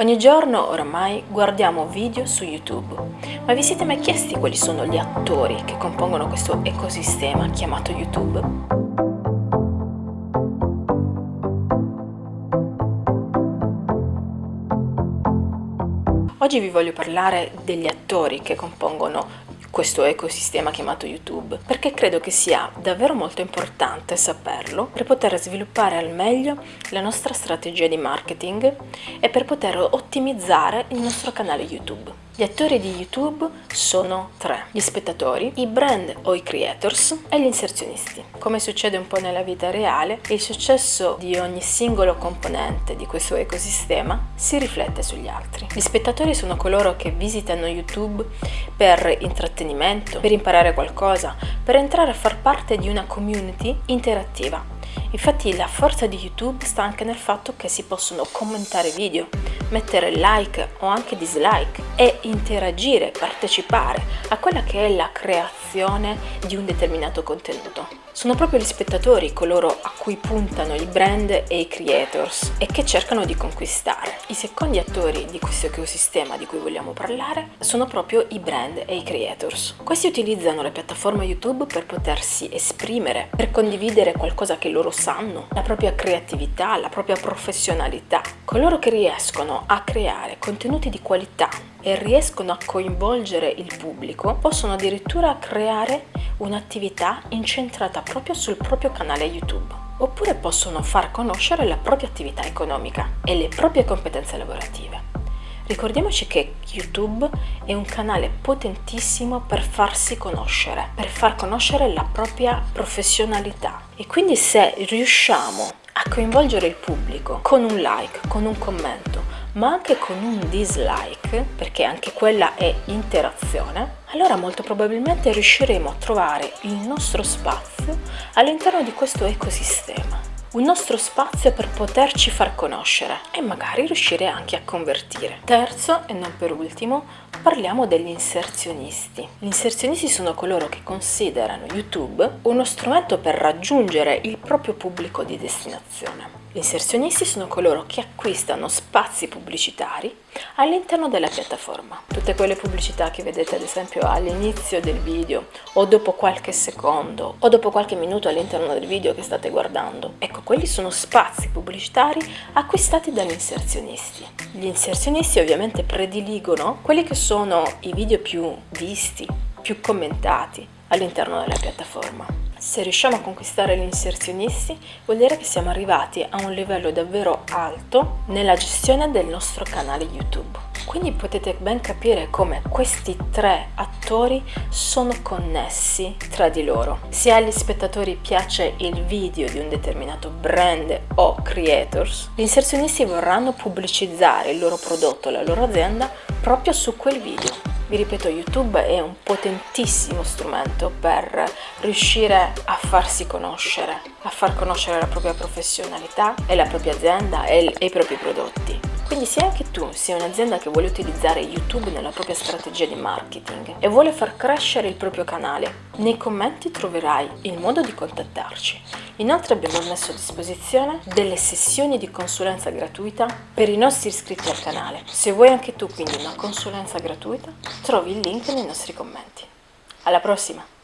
Ogni giorno oramai guardiamo video su YouTube, ma vi siete mai chiesti quali sono gli attori che compongono questo ecosistema chiamato YouTube? Oggi vi voglio parlare degli attori che compongono questo ecosistema chiamato YouTube, perché credo che sia davvero molto importante saperlo per poter sviluppare al meglio la nostra strategia di marketing e per poter ottimizzare il nostro canale YouTube. Gli attori di YouTube sono tre, gli spettatori, i brand o i creators e gli inserzionisti. Come succede un po' nella vita reale, il successo di ogni singolo componente di questo ecosistema si riflette sugli altri. Gli spettatori sono coloro che visitano YouTube per intrattenimento, per imparare qualcosa, per entrare a far parte di una community interattiva. Infatti la forza di YouTube sta anche nel fatto che si possono commentare video, mettere like o anche dislike e interagire, partecipare a quella che è la creazione di un determinato contenuto. Sono proprio gli spettatori coloro a cui puntano i brand e i creators e che cercano di conquistare. I secondi attori di questo ecosistema di cui vogliamo parlare sono proprio i brand e i creators. Questi utilizzano la piattaforma YouTube per potersi esprimere, per condividere qualcosa che loro sanno, la propria creatività, la propria professionalità. Coloro che riescono a creare contenuti di qualità e riescono a coinvolgere il pubblico possono addirittura creare un'attività incentrata proprio sul proprio canale YouTube oppure possono far conoscere la propria attività economica e le proprie competenze lavorative. Ricordiamoci che YouTube è un canale potentissimo per farsi conoscere, per far conoscere la propria professionalità e quindi se riusciamo a coinvolgere il pubblico con un like, con un commento, ma anche con un dislike, perché anche quella è interazione, allora molto probabilmente riusciremo a trovare il nostro spazio all'interno di questo ecosistema un nostro spazio per poterci far conoscere e magari riuscire anche a convertire. Terzo e non per ultimo, parliamo degli inserzionisti. Gli inserzionisti sono coloro che considerano YouTube uno strumento per raggiungere il proprio pubblico di destinazione. Gli inserzionisti sono coloro che acquistano spazi pubblicitari all'interno della piattaforma. Tutte quelle pubblicità che vedete ad esempio all'inizio del video o dopo qualche secondo o dopo qualche minuto all'interno del video che state guardando. Ecco, quelli sono spazi pubblicitari acquistati dagli inserzionisti. Gli inserzionisti ovviamente prediligono quelli che sono i video più visti, più commentati all'interno della piattaforma. Se riusciamo a conquistare gli inserzionisti vuol dire che siamo arrivati a un livello davvero alto nella gestione del nostro canale YouTube. Quindi potete ben capire come questi tre attori sono connessi tra di loro. Se agli spettatori piace il video di un determinato brand o creators, gli inserzionisti vorranno pubblicizzare il loro prodotto, la loro azienda proprio su quel video vi ripeto, YouTube è un potentissimo strumento per riuscire a farsi conoscere, a far conoscere la propria professionalità e la propria azienda e, i propri prodotti. Quindi se anche tu sei un'azienda che vuole utilizzare YouTube nella propria strategia di marketing e vuole far crescere il proprio canale, nei commenti troverai il modo di contattarci. Inoltre abbiamo messo a disposizione delle sessioni di consulenza gratuita per i nostri iscritti al canale. Se vuoi anche tu quindi una consulenza gratuita, trovi il link nei nostri commenti. Alla prossima!